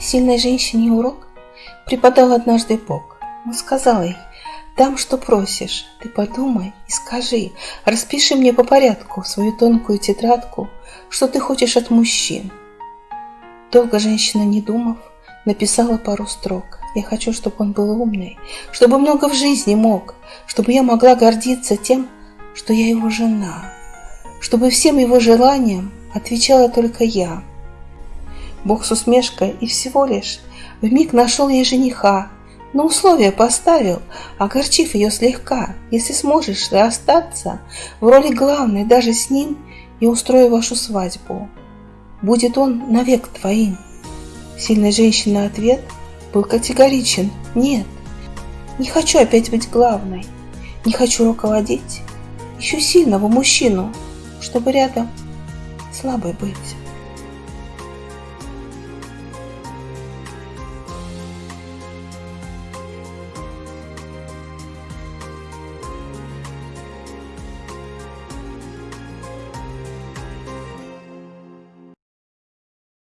Сильной женщине урок преподал однажды Бог. Он сказал ей, дам, что просишь, ты подумай и скажи, распиши мне по порядку свою тонкую тетрадку, что ты хочешь от мужчин. Долго женщина, не думав, написала пару строк. Я хочу, чтобы он был умный, чтобы много в жизни мог, чтобы я могла гордиться тем, что я его жена, чтобы всем его желаниям отвечала только я. Бог с усмешкой и всего лишь в миг нашел ей жениха, но условия поставил, огорчив ее слегка. Если сможешь ты остаться в роли главной даже с ним и устрою вашу свадьбу, будет он навек твоим. Сильная женщина ответ был категоричен. Нет, не хочу опять быть главной, не хочу руководить. Ищу сильного мужчину, чтобы рядом слабой быть.